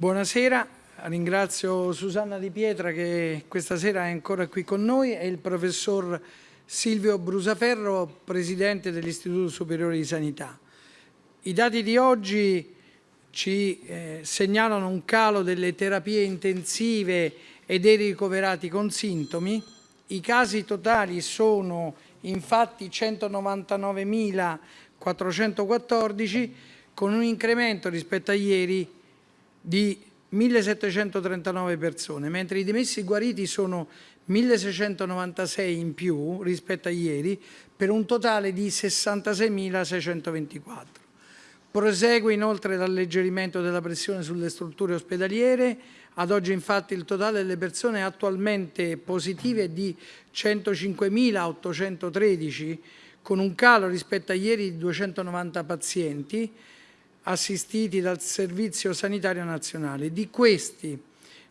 Buonasera, ringrazio Susanna Di Pietra che questa sera è ancora qui con noi e il professor Silvio Brusaferro, Presidente dell'Istituto Superiore di Sanità. I dati di oggi ci eh, segnalano un calo delle terapie intensive e dei ricoverati con sintomi. I casi totali sono infatti 199.414 con un incremento rispetto a ieri di 1.739 persone, mentre i dimessi guariti sono 1.696 in più rispetto a ieri, per un totale di 66.624. Prosegue inoltre l'alleggerimento della pressione sulle strutture ospedaliere, ad oggi infatti il totale delle persone attualmente positive è di 105.813, con un calo rispetto a ieri di 290 pazienti, assistiti dal Servizio Sanitario Nazionale. Di questi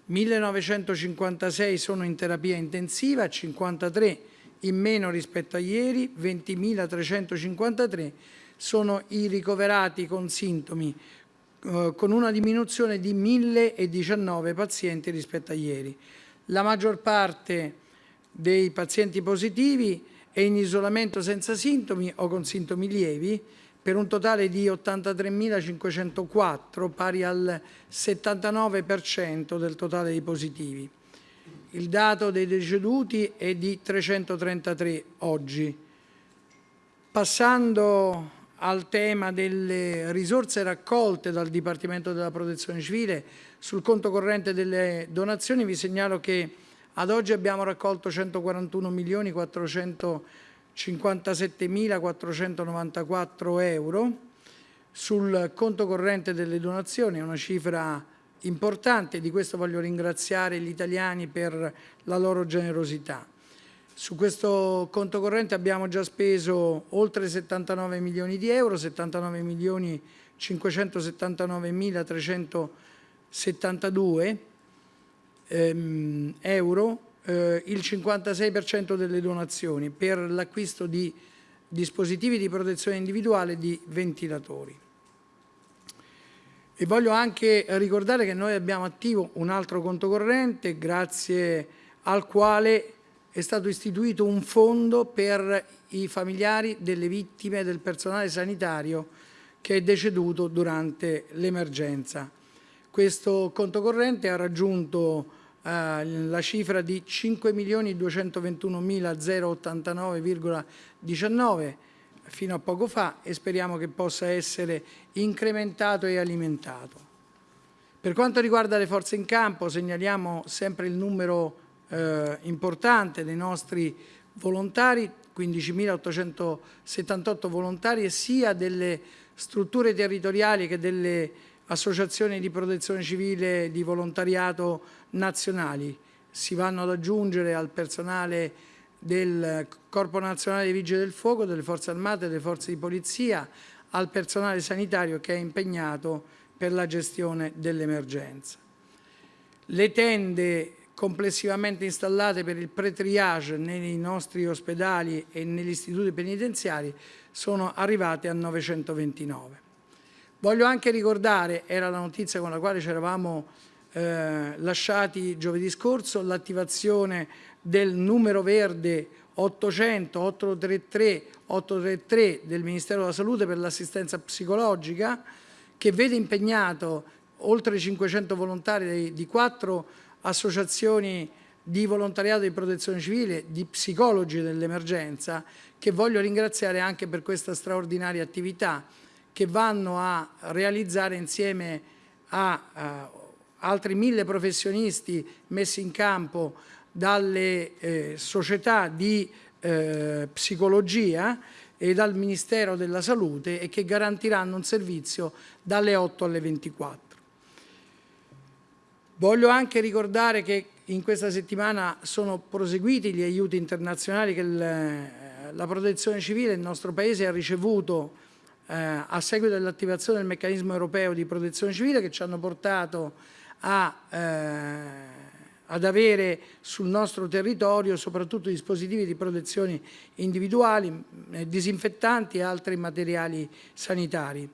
1956 sono in terapia intensiva, 53 in meno rispetto a ieri, 20.353 sono i ricoverati con sintomi, eh, con una diminuzione di 1.019 pazienti rispetto a ieri. La maggior parte dei pazienti positivi è in isolamento senza sintomi o con sintomi lievi, per un totale di 83.504, pari al 79% del totale dei positivi. Il dato dei deceduti è di 333 oggi. Passando al tema delle risorse raccolte dal Dipartimento della Protezione Civile sul conto corrente delle donazioni, vi segnalo che ad oggi abbiamo raccolto 141 milioni 400 57.494 euro sul conto corrente delle donazioni, una cifra importante, di questo voglio ringraziare gli italiani per la loro generosità. Su questo conto corrente abbiamo già speso oltre 79 milioni di euro, 79 milioni 579.372 ehm, euro eh, il 56% delle donazioni per l'acquisto di dispositivi di protezione individuale di ventilatori. E voglio anche ricordare che noi abbiamo attivo un altro conto corrente grazie al quale è stato istituito un fondo per i familiari delle vittime del personale sanitario che è deceduto durante l'emergenza. Questo conto corrente ha raggiunto la cifra di 5.221.089,19 fino a poco fa e speriamo che possa essere incrementato e alimentato. Per quanto riguarda le forze in campo segnaliamo sempre il numero eh, importante dei nostri volontari, 15.878 volontari, sia delle strutture territoriali che delle associazioni di protezione civile di volontariato nazionali. Si vanno ad aggiungere al personale del Corpo Nazionale dei Vigili del Fuoco, delle Forze Armate, delle Forze di Polizia, al personale sanitario che è impegnato per la gestione dell'emergenza. Le tende complessivamente installate per il pre-triage nei nostri ospedali e negli istituti penitenziari sono arrivate a 929. Voglio anche ricordare, era la notizia con la quale ci eravamo eh, lasciati giovedì scorso, l'attivazione del numero verde 800 833 833 del Ministero della Salute per l'assistenza psicologica che vede impegnato oltre 500 volontari di quattro associazioni di volontariato di protezione civile, di psicologi dell'emergenza, che voglio ringraziare anche per questa straordinaria attività che vanno a realizzare insieme a, a altri mille professionisti messi in campo dalle eh, società di eh, psicologia e dal Ministero della Salute e che garantiranno un servizio dalle 8 alle 24. Voglio anche ricordare che in questa settimana sono proseguiti gli aiuti internazionali che il, la protezione civile del nostro Paese ha ricevuto eh, a seguito dell'attivazione del meccanismo europeo di protezione civile che ci hanno portato a, eh, ad avere sul nostro territorio soprattutto dispositivi di protezione individuali, eh, disinfettanti e altri materiali sanitari.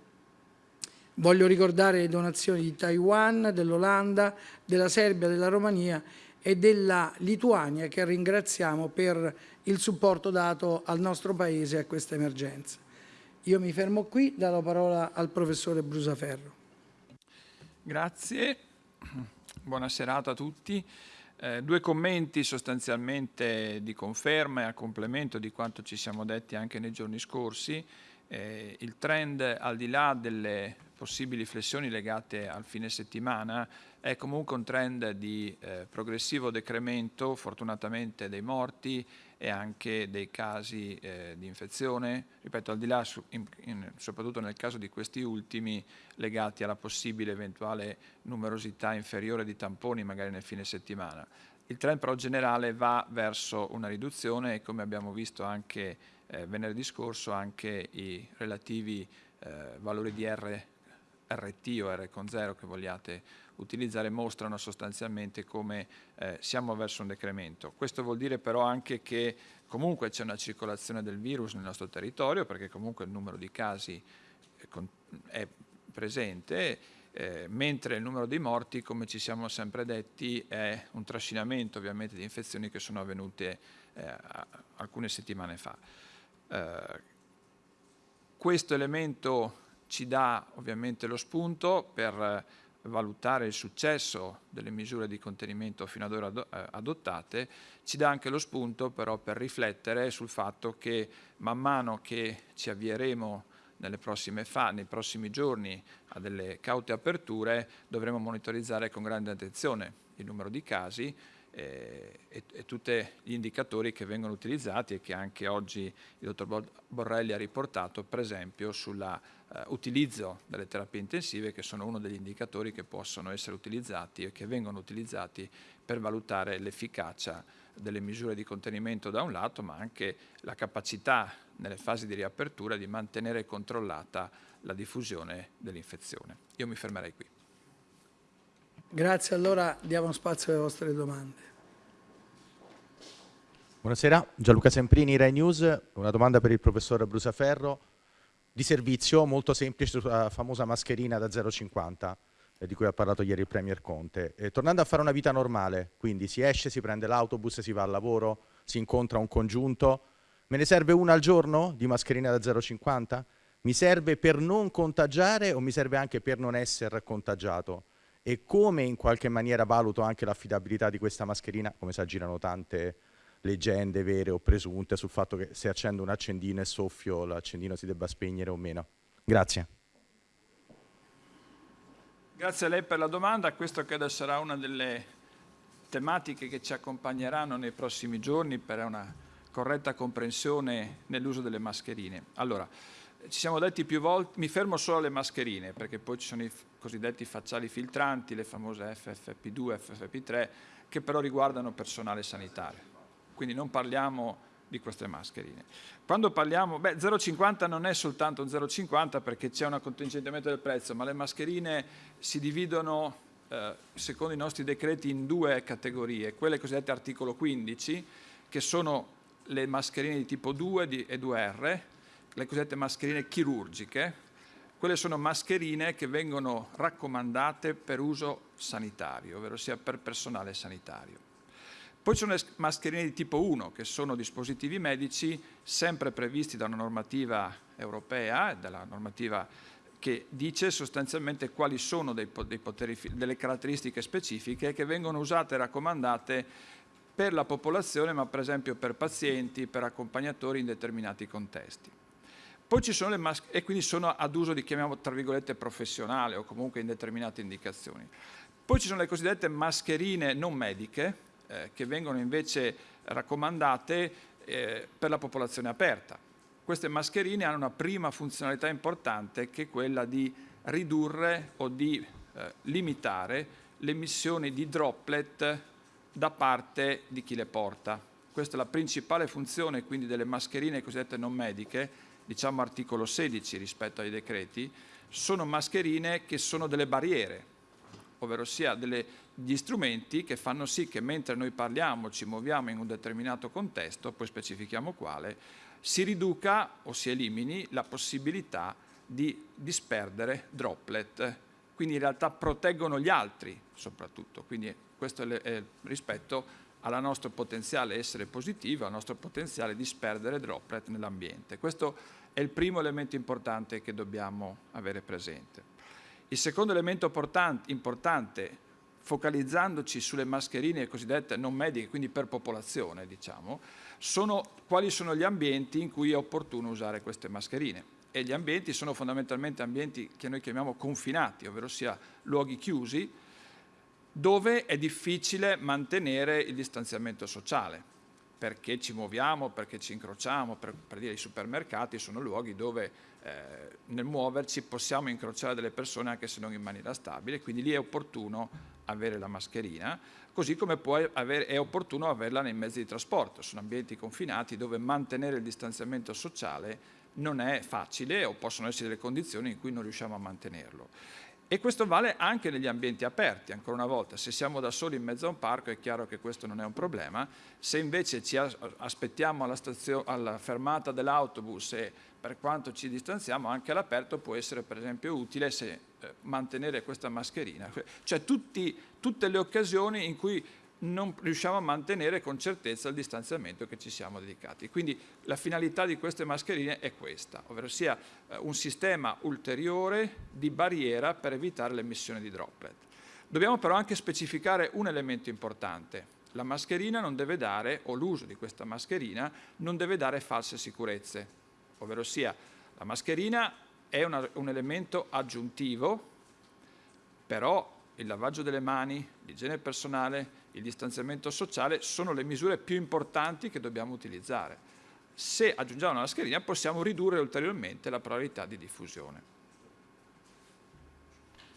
Voglio ricordare le donazioni di Taiwan, dell'Olanda, della Serbia, della Romania e della Lituania che ringraziamo per il supporto dato al nostro Paese a questa emergenza. Io mi fermo qui, do la parola al professore Brusaferro. Grazie, buona serata a tutti. Eh, due commenti sostanzialmente di conferma e a complemento di quanto ci siamo detti anche nei giorni scorsi. Eh, il trend al di là delle possibili flessioni legate al fine settimana è comunque un trend di eh, progressivo decremento fortunatamente dei morti e anche dei casi eh, di infezione, ripeto al di là su, in, in, soprattutto nel caso di questi ultimi legati alla possibile eventuale numerosità inferiore di tamponi magari nel fine settimana. Il trend però generale va verso una riduzione e come abbiamo visto anche eh, venerdì scorso anche i relativi eh, valori di R, RT o R con 0 che vogliate utilizzare mostrano sostanzialmente come eh, siamo verso un decremento. Questo vuol dire però anche che comunque c'è una circolazione del virus nel nostro territorio perché comunque il numero di casi è presente eh, mentre il numero dei morti, come ci siamo sempre detti, è un trascinamento ovviamente di infezioni che sono avvenute eh, alcune settimane fa. Eh, questo elemento ci dà ovviamente lo spunto per valutare il successo delle misure di contenimento fino ad ora eh, adottate, ci dà anche lo spunto però per riflettere sul fatto che man mano che ci avvieremo fa, nei prossimi giorni a delle caute aperture dovremo monitorizzare con grande attenzione il numero di casi e, e tutti gli indicatori che vengono utilizzati e che anche oggi il dottor Borrelli ha riportato, per esempio sull'utilizzo eh, delle terapie intensive che sono uno degli indicatori che possono essere utilizzati e che vengono utilizzati per valutare l'efficacia delle misure di contenimento da un lato, ma anche la capacità nelle fasi di riapertura di mantenere controllata la diffusione dell'infezione. Io mi fermerei qui. Grazie, allora diamo spazio alle vostre domande. Buonasera, Gianluca Semprini, Rai News. Una domanda per il professor Brusaferro. Di servizio, molto semplice, sulla famosa mascherina da 0,50 eh, di cui ha parlato ieri il Premier Conte. E, tornando a fare una vita normale, quindi si esce, si prende l'autobus, si va al lavoro, si incontra un congiunto, me ne serve una al giorno di mascherina da 0,50? Mi serve per non contagiare o mi serve anche per non essere contagiato? E come in qualche maniera valuto anche l'affidabilità di questa mascherina, come si aggirano tante leggende vere o presunte sul fatto che se accendo un accendino e soffio l'accendino si debba spegnere o meno. Grazie. Grazie a lei per la domanda, questo credo sarà una delle tematiche che ci accompagneranno nei prossimi giorni per una corretta comprensione nell'uso delle mascherine. Allora, ci siamo detti più volte, mi fermo solo alle mascherine perché poi ci sono i cosiddetti facciali filtranti, le famose FFP2, FFP3, che però riguardano personale sanitario. Quindi non parliamo di queste mascherine. Quando parliamo, beh 0,50 non è soltanto un 0,50 perché c'è un contingentamento del prezzo, ma le mascherine si dividono eh, secondo i nostri decreti in due categorie, quelle cosiddette articolo 15 che sono le mascherine di tipo 2 e 2R, le cosiddette mascherine chirurgiche, quelle sono mascherine che vengono raccomandate per uso sanitario, ovvero sia per personale sanitario. Poi ci sono le mascherine di tipo 1, che sono dispositivi medici sempre previsti da una normativa europea, dalla normativa che dice sostanzialmente quali sono dei, dei poteri, delle caratteristiche specifiche che vengono usate e raccomandate per la popolazione, ma per esempio per pazienti, per accompagnatori in determinati contesti. Poi ci sono le maschere, e quindi sono ad uso di, chiamiamo, tra virgolette, professionale o comunque in determinate indicazioni. Poi ci sono le cosiddette mascherine non mediche, eh, che vengono invece raccomandate eh, per la popolazione aperta. Queste mascherine hanno una prima funzionalità importante che è quella di ridurre o di eh, limitare le emissioni di droplet da parte di chi le porta. Questa è la principale funzione quindi delle mascherine cosiddette non mediche, diciamo articolo 16 rispetto ai decreti, sono mascherine che sono delle barriere, ovvero sia degli strumenti che fanno sì che mentre noi parliamo, ci muoviamo in un determinato contesto, poi specifichiamo quale, si riduca o si elimini la possibilità di disperdere droplet, quindi in realtà proteggono gli altri soprattutto, quindi questo è rispetto al nostro potenziale essere positivo, al nostro potenziale disperdere droplet nell'ambiente. Questo è il primo elemento importante che dobbiamo avere presente. Il secondo elemento importante, focalizzandoci sulle mascherine cosiddette non mediche, quindi per popolazione, diciamo, sono quali sono gli ambienti in cui è opportuno usare queste mascherine. E gli ambienti sono fondamentalmente ambienti che noi chiamiamo confinati, ovvero sia luoghi chiusi, dove è difficile mantenere il distanziamento sociale, perché ci muoviamo, perché ci incrociamo, per, per dire i supermercati sono luoghi dove eh, nel muoverci possiamo incrociare delle persone anche se non in maniera stabile, quindi lì è opportuno avere la mascherina, così come avere, è opportuno averla nei mezzi di trasporto, sono ambienti confinati dove mantenere il distanziamento sociale non è facile o possono essere delle condizioni in cui non riusciamo a mantenerlo. E questo vale anche negli ambienti aperti, ancora una volta, se siamo da soli in mezzo a un parco è chiaro che questo non è un problema, se invece ci aspettiamo alla, alla fermata dell'autobus e per quanto ci distanziamo anche all'aperto può essere per esempio utile se, eh, mantenere questa mascherina, cioè tutti, tutte le occasioni in cui non riusciamo a mantenere con certezza il distanziamento che ci siamo dedicati. Quindi la finalità di queste mascherine è questa, ovvero sia eh, un sistema ulteriore di barriera per evitare l'emissione di droplet. Dobbiamo però anche specificare un elemento importante. La mascherina non deve dare, o l'uso di questa mascherina, non deve dare false sicurezze, ovvero sia la mascherina è una, un elemento aggiuntivo, però il lavaggio delle mani, l'igiene personale, il distanziamento sociale sono le misure più importanti che dobbiamo utilizzare. Se aggiungiamo la mascherina possiamo ridurre ulteriormente la probabilità di diffusione.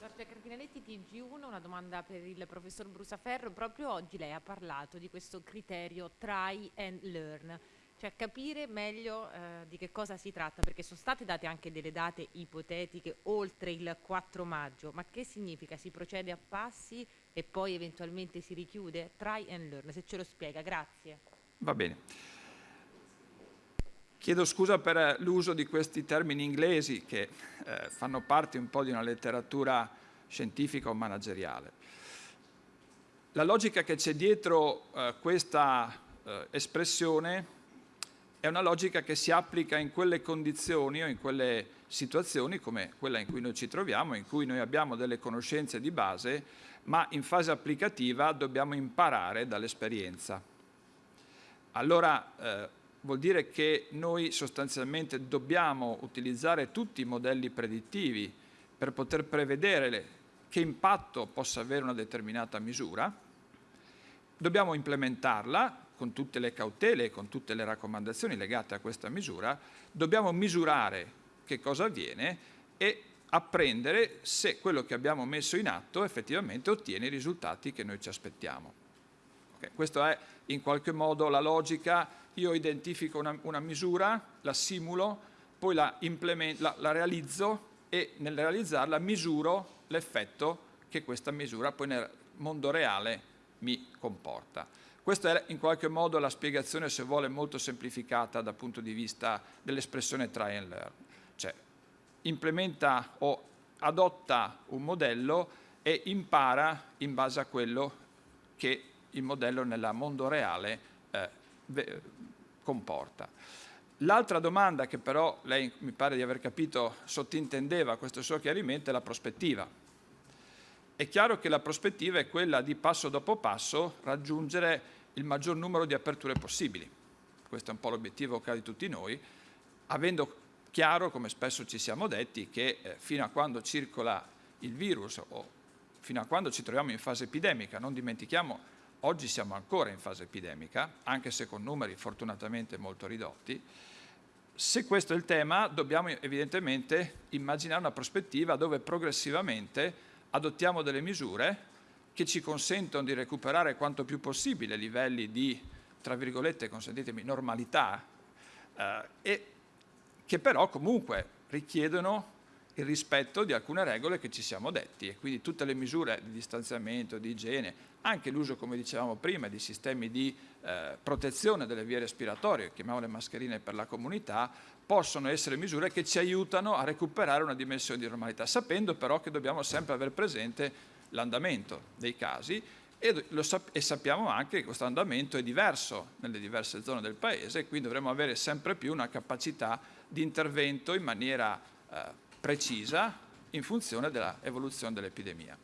Giorgia Cardinaletti, TG1, una domanda per il professor Brusaferro. Proprio oggi lei ha parlato di questo criterio try and learn cioè capire meglio eh, di che cosa si tratta, perché sono state date anche delle date ipotetiche oltre il 4 maggio, ma che significa? Si procede a passi e poi eventualmente si richiude? Try and learn, se ce lo spiega, grazie. Va bene. Chiedo scusa per l'uso di questi termini inglesi che eh, fanno parte un po' di una letteratura scientifica o manageriale. La logica che c'è dietro eh, questa eh, espressione è una logica che si applica in quelle condizioni o in quelle situazioni come quella in cui noi ci troviamo, in cui noi abbiamo delle conoscenze di base, ma in fase applicativa dobbiamo imparare dall'esperienza. Allora eh, vuol dire che noi sostanzialmente dobbiamo utilizzare tutti i modelli predittivi per poter prevedere che impatto possa avere una determinata misura, dobbiamo implementarla con tutte le cautele e con tutte le raccomandazioni legate a questa misura, dobbiamo misurare che cosa avviene e apprendere se quello che abbiamo messo in atto effettivamente ottiene i risultati che noi ci aspettiamo. Okay, questa è in qualche modo la logica, io identifico una, una misura, la simulo, poi la, la, la realizzo e nel realizzarla misuro l'effetto che questa misura poi nel mondo reale mi comporta. Questa è in qualche modo la spiegazione, se vuole, molto semplificata dal punto di vista dell'espressione try and learn. Cioè, implementa o adotta un modello e impara in base a quello che il modello nel mondo reale eh, comporta. L'altra domanda che però lei mi pare di aver capito sottintendeva questo suo chiarimento è la prospettiva. È chiaro che la prospettiva è quella di passo dopo passo raggiungere il maggior numero di aperture possibili. Questo è un po' l'obiettivo che ha di tutti noi, avendo chiaro, come spesso ci siamo detti, che eh, fino a quando circola il virus o fino a quando ci troviamo in fase epidemica, non dimentichiamo, oggi siamo ancora in fase epidemica, anche se con numeri fortunatamente molto ridotti, se questo è il tema dobbiamo evidentemente immaginare una prospettiva dove progressivamente adottiamo delle misure che ci consentono di recuperare quanto più possibile livelli di, tra virgolette, consentitemi, normalità, eh, e che però comunque richiedono il rispetto di alcune regole che ci siamo detti. E quindi tutte le misure di distanziamento, di igiene, anche l'uso, come dicevamo prima, di sistemi di eh, protezione delle vie respiratorie, chiamiamole mascherine per la comunità, possono essere misure che ci aiutano a recuperare una dimensione di normalità, sapendo però che dobbiamo sempre avere presente l'andamento dei casi e, sap e, sappiamo anche che questo andamento è diverso nelle diverse zone del Paese e quindi dovremo avere sempre più una capacità di intervento in maniera eh, precisa in funzione dell'evoluzione dell'epidemia.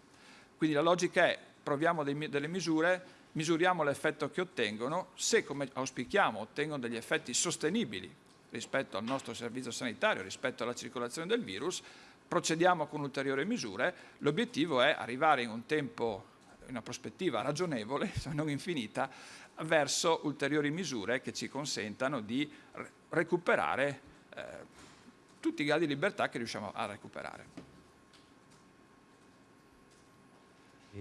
Quindi la logica è proviamo dei, delle misure, misuriamo l'effetto che ottengono, se come auspichiamo ottengono degli effetti sostenibili rispetto al nostro servizio sanitario, rispetto alla circolazione del virus, procediamo con ulteriori misure, l'obiettivo è arrivare in un tempo, in una prospettiva ragionevole, se non infinita, verso ulteriori misure che ci consentano di recuperare eh, tutti i gradi di libertà che riusciamo a recuperare.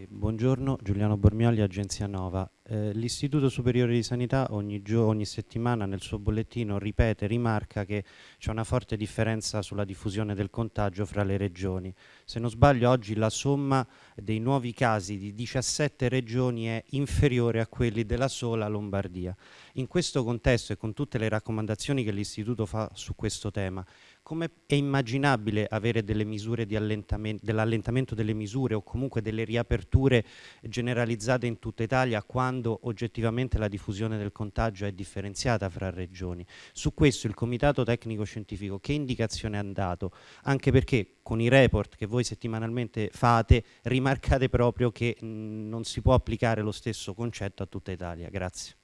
Buongiorno, Giuliano Bormioli, Agenzia Nova. Eh, L'Istituto Superiore di Sanità ogni, ogni, settimana nel suo bollettino ripete, rimarca che c'è una forte differenza sulla diffusione del contagio fra le regioni. Se non sbaglio oggi la somma dei nuovi casi di 17 regioni è inferiore a quelli della sola Lombardia. In questo contesto e con tutte le raccomandazioni che l'Istituto fa su questo tema, come è immaginabile avere delle misure di allentamento, dell'allentamento delle misure o comunque delle riaperture generalizzate in tutta Italia quando oggettivamente la diffusione del contagio è differenziata fra regioni? Su questo il Comitato Tecnico Scientifico che indicazione ha dato? Anche perché con i report che voi settimanalmente fate rimarcate proprio che non si può applicare lo stesso concetto a tutta Italia. Grazie.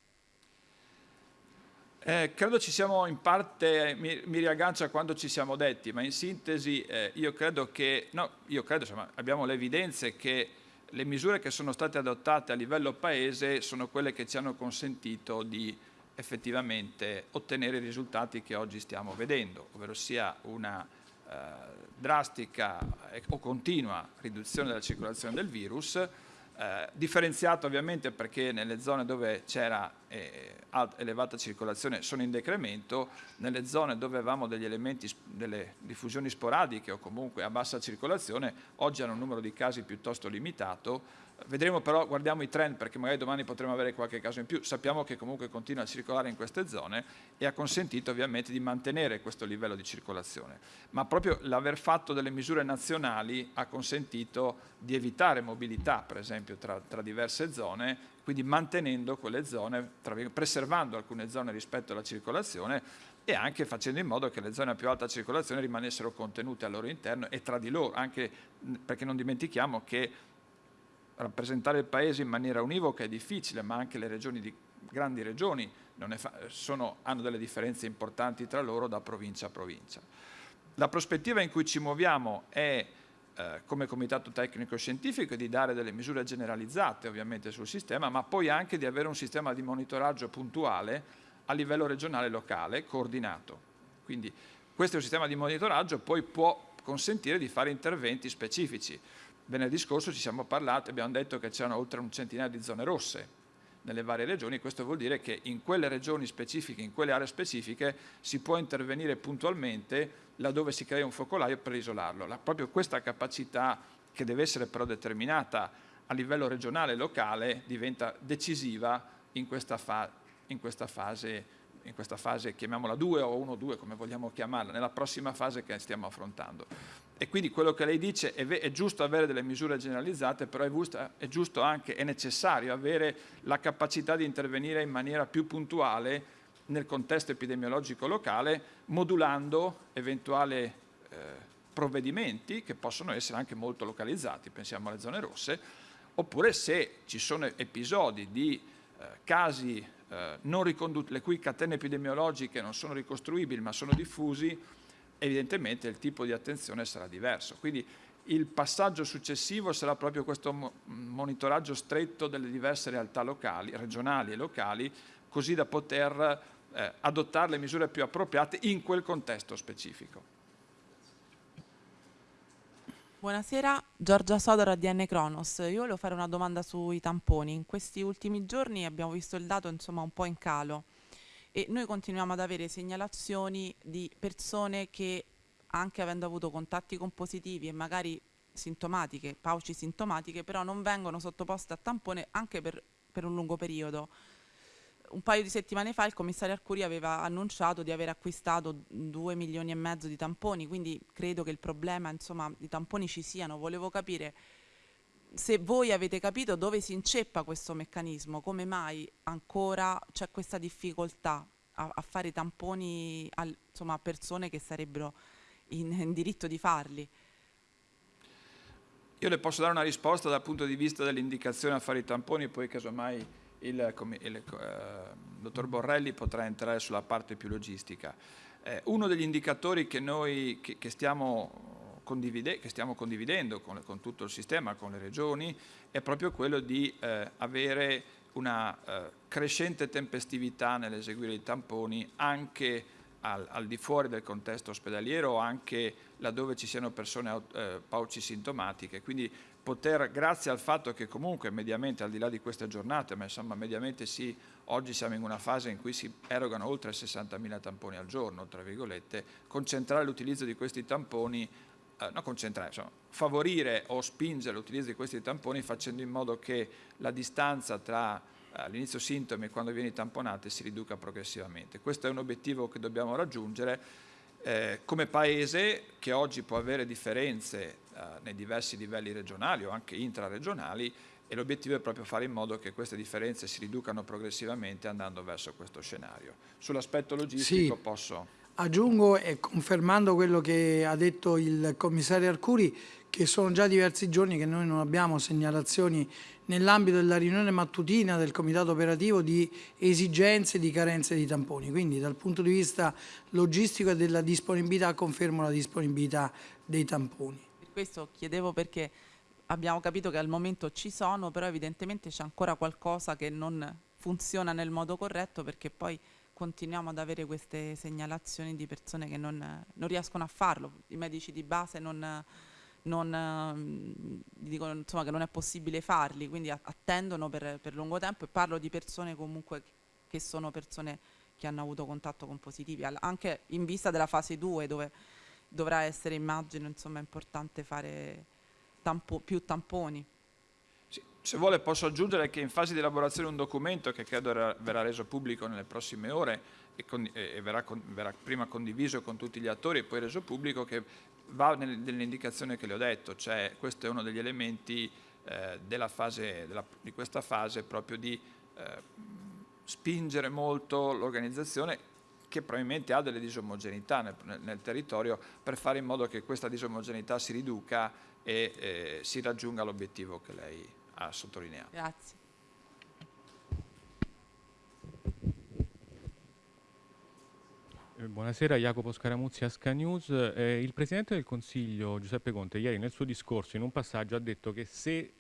Eh, credo ci siamo in parte, mi, mi, riaggancio a quando ci siamo detti, ma in sintesi eh, io credo che, no, io credo, insomma, abbiamo le evidenze che le misure che sono state adottate a livello paese sono quelle che ci hanno consentito di effettivamente ottenere i risultati che oggi stiamo vedendo, ovvero sia una eh, drastica o continua riduzione della circolazione del virus, eh, differenziato ovviamente perché nelle zone dove c'era eh, elevata circolazione sono in decremento, nelle zone dove avevamo degli elementi, delle diffusioni sporadiche o comunque a bassa circolazione, oggi hanno un numero di casi piuttosto limitato, Vedremo però, guardiamo i trend perché magari domani potremo avere qualche caso in più, sappiamo che comunque continua a circolare in queste zone e ha consentito ovviamente di mantenere questo livello di circolazione, ma proprio l'aver fatto delle misure nazionali ha consentito di evitare mobilità per esempio tra, tra diverse zone, quindi mantenendo quelle zone, preservando alcune zone rispetto alla circolazione e anche facendo in modo che le zone a più alta circolazione rimanessero contenute al loro interno e tra di loro, anche perché non dimentichiamo che rappresentare il Paese in maniera univoca è difficile, ma anche le regioni di, grandi regioni sono, hanno delle differenze importanti tra loro da provincia a provincia. La prospettiva in cui ci muoviamo è eh, come comitato tecnico scientifico di dare delle misure generalizzate ovviamente sul sistema, ma poi anche di avere un sistema di monitoraggio puntuale a livello regionale e locale, coordinato. Quindi questo è un sistema di monitoraggio, poi può consentire di fare interventi specifici venerdì scorso ci siamo parlati, abbiamo detto che c'erano oltre un centinaio di zone rosse nelle varie regioni, questo vuol dire che in quelle regioni specifiche, in quelle aree specifiche, si può intervenire puntualmente laddove si crea un focolaio per isolarlo. La, proprio questa capacità, che deve essere però determinata a livello regionale e locale, diventa decisiva in questa, fa in questa fase in questa fase, chiamiamola 2 o 1-2 come vogliamo chiamarla, nella prossima fase che stiamo affrontando. E quindi quello che lei dice è, è giusto avere delle misure generalizzate, però è, giusto, è giusto anche, è necessario avere la capacità di intervenire in maniera più puntuale nel contesto epidemiologico locale, modulando eventuali eh, provvedimenti che possono essere anche molto localizzati, pensiamo alle zone rosse, oppure se ci sono episodi di eh, casi le cui catene epidemiologiche non sono ricostruibili ma sono diffusi, evidentemente il tipo di attenzione sarà diverso. Quindi il passaggio successivo sarà proprio questo monitoraggio stretto delle diverse realtà locali, regionali e locali, così da poter eh, adottare le misure più appropriate in quel contesto specifico. Buonasera, Giorgia Sodora di N Cronos. Io volevo fare una domanda sui tamponi. In questi ultimi giorni abbiamo visto il dato insomma un po' in calo e noi continuiamo ad avere segnalazioni di persone che anche avendo avuto contatti con positivi e magari sintomatiche, pauci sintomatiche, però non vengono sottoposte a tampone anche per, per un lungo periodo. Un paio di settimane fa il commissario Arcuri aveva annunciato di aver acquistato 2 milioni e mezzo di tamponi, quindi credo che il problema insomma, di tamponi ci siano. Volevo capire se voi avete capito dove si inceppa questo meccanismo, come mai ancora c'è questa difficoltà a, a fare tamponi al, insomma, a persone che sarebbero in, in diritto di farli. Io le posso dare una risposta dal punto di vista dell'indicazione a fare i tamponi, poi casomai il, il eh, dottor Borrelli potrà entrare sulla parte più logistica. Eh, uno degli indicatori che noi che, che stiamo che stiamo condividendo con, con, tutto il sistema, con le regioni, è proprio quello di eh, avere una eh, crescente tempestività nell'eseguire i tamponi anche al, al, di fuori del contesto ospedaliero anche laddove ci siano persone eh, pauci sintomatiche, quindi poter, grazie al fatto che comunque mediamente, al di là di queste giornate, ma insomma mediamente sì, oggi siamo in una fase in cui si erogano oltre 60.000 tamponi al giorno, tra virgolette, concentrare l'utilizzo di questi tamponi eh, non concentrare, insomma, favorire o spingere l'utilizzo di questi tamponi facendo in modo che la distanza tra eh, l'inizio sintomi e quando vieni tamponate si riduca progressivamente. Questo è un obiettivo che dobbiamo raggiungere eh, come Paese che oggi può avere differenze nei diversi livelli regionali o anche intraregionali e l'obiettivo è proprio fare in modo che queste differenze si riducano progressivamente andando verso questo scenario. Sull'aspetto logistico sì. posso... Aggiungo e confermando quello che ha detto il commissario Arcuri che sono già diversi giorni che noi non abbiamo segnalazioni nell'ambito della riunione mattutina del comitato operativo di esigenze e di carenze di tamponi. Quindi dal punto di vista logistico e della disponibilità confermo la disponibilità dei tamponi. Questo chiedevo perché abbiamo capito che al momento ci sono, però evidentemente c'è ancora qualcosa che non funziona nel modo corretto perché poi continuiamo ad avere queste segnalazioni di persone che non, non riescono a farlo, i medici di base non, non, ehm, dicono insomma, che non è possibile farli, quindi attendono per, per, lungo tempo e parlo di persone comunque che sono persone che hanno avuto contatto con positivi, anche in vista della fase 2 dove dovrà essere immagino insomma, importante fare tampo, più tamponi. Se vuole posso aggiungere che in fase di elaborazione un documento che credo verrà reso pubblico nelle prossime ore e, con, e verrà, con, verrà, prima condiviso con tutti gli attori e poi reso pubblico che va nell'indicazione che le ho detto, cioè questo è uno degli elementi eh, della fase, della, di questa fase proprio di eh, spingere molto l'organizzazione che probabilmente ha delle disomogeneità nel, nel, nel, territorio per fare in modo che questa disomogeneità si riduca e eh, si raggiunga l'obiettivo che lei ha sottolineato. Grazie. Eh, buonasera, Jacopo Scaramuzzi, Asca News. Eh, il Presidente del Consiglio, Giuseppe Conte, ieri nel suo discorso in un passaggio ha detto che se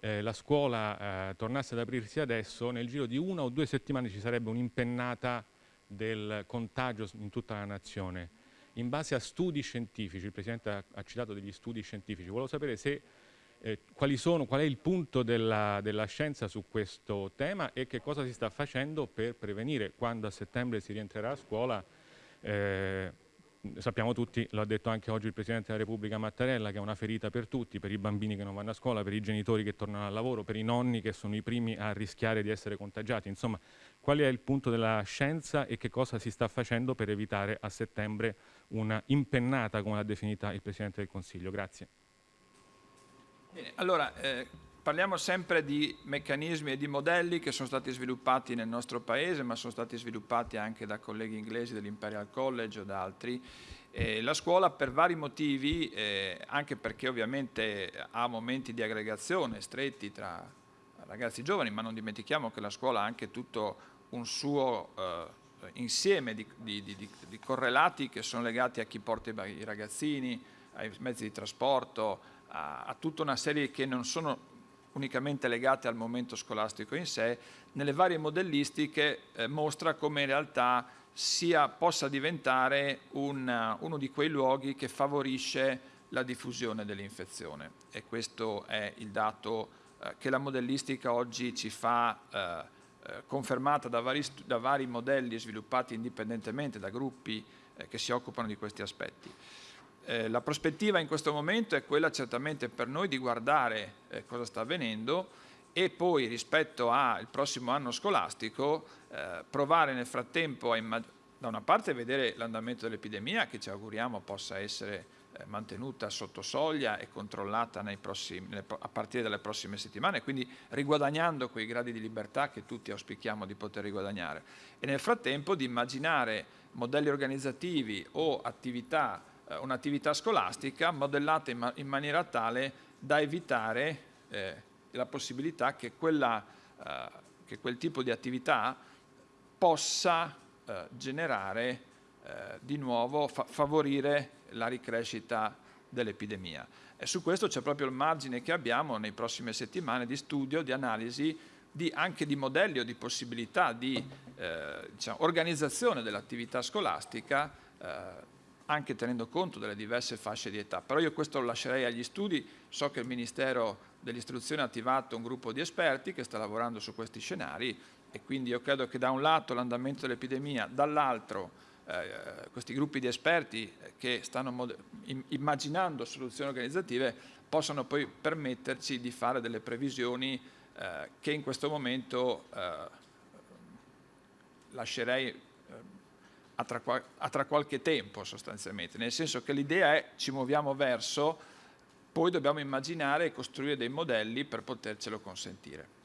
eh, la scuola eh, tornasse ad aprirsi adesso, nel giro di una o due settimane ci sarebbe un'impennata del contagio in tutta la nazione. In base a studi scientifici, il Presidente ha, ha citato degli studi scientifici, volevo sapere se eh, sono, qual è il punto della, della, scienza su questo tema e che cosa si sta facendo per prevenire quando a settembre si rientrerà a scuola. Eh, sappiamo tutti, lo ha detto anche oggi il Presidente della Repubblica Mattarella, che è una ferita per tutti, per i bambini che non vanno a scuola, per i genitori che tornano al lavoro, per i nonni che sono i primi a rischiare di essere contagiati. Insomma, qual è il punto della scienza e che cosa si sta facendo per evitare a settembre una impennata, come l'ha definita il Presidente del Consiglio? Grazie. Bene, allora eh, parliamo sempre di meccanismi e di modelli che sono stati sviluppati nel nostro paese, ma sono stati sviluppati anche da colleghi inglesi dell'Imperial College o da altri. Eh, la scuola per vari motivi, eh, anche perché ovviamente ha momenti di aggregazione stretti tra ragazzi giovani, ma non dimentichiamo che la scuola ha anche tutto un suo eh, insieme di, di, di, di correlati che sono legati a chi porta i ragazzini, ai mezzi di trasporto, a tutta una serie che non sono unicamente legate al momento scolastico in sé, nelle varie modellistiche eh, mostra come in realtà sia, possa diventare un, uno di quei luoghi che favorisce la diffusione dell'infezione e questo è il dato eh, che la modellistica oggi ci fa eh, eh confermata da vari, da vari, modelli sviluppati indipendentemente da gruppi eh, che si occupano di questi aspetti. Eh, la prospettiva in questo momento è quella certamente per noi di guardare eh, cosa sta avvenendo e poi rispetto al prossimo anno scolastico eh, provare nel frattempo a da una parte vedere l'andamento dell'epidemia che ci auguriamo possa essere eh, mantenuta sotto soglia e controllata prossimi, a partire dalle prossime settimane, quindi riguadagnando quei gradi di libertà che tutti auspichiamo di poter riguadagnare. E nel frattempo di immaginare modelli organizzativi o attività, eh, un'attività scolastica modellata in, ma in, maniera tale da evitare eh, la possibilità che, quella, eh, che quel tipo di attività possa eh, generare eh, di nuovo, fa favorire la ricrescita dell'epidemia. E su questo c'è proprio il margine che abbiamo nei prossime settimane di studio, di analisi, di, anche di modelli o di possibilità di eh, diciamo, organizzazione dell'attività scolastica eh, anche tenendo conto delle diverse fasce di età. Però io questo lo lascerei agli studi, so che il Ministero dell'Istruzione ha attivato un gruppo di esperti che sta lavorando su questi scenari e quindi io credo che da un lato l'andamento dell'epidemia, dall'altro eh, questi gruppi di esperti che stanno immaginando soluzioni organizzative possano poi permetterci di fare delle previsioni eh, che in questo momento eh, lascerei eh, a tra, a tra qualche tempo sostanzialmente, nel senso che l'idea è ci muoviamo verso, poi dobbiamo immaginare e costruire dei modelli per potercelo consentire.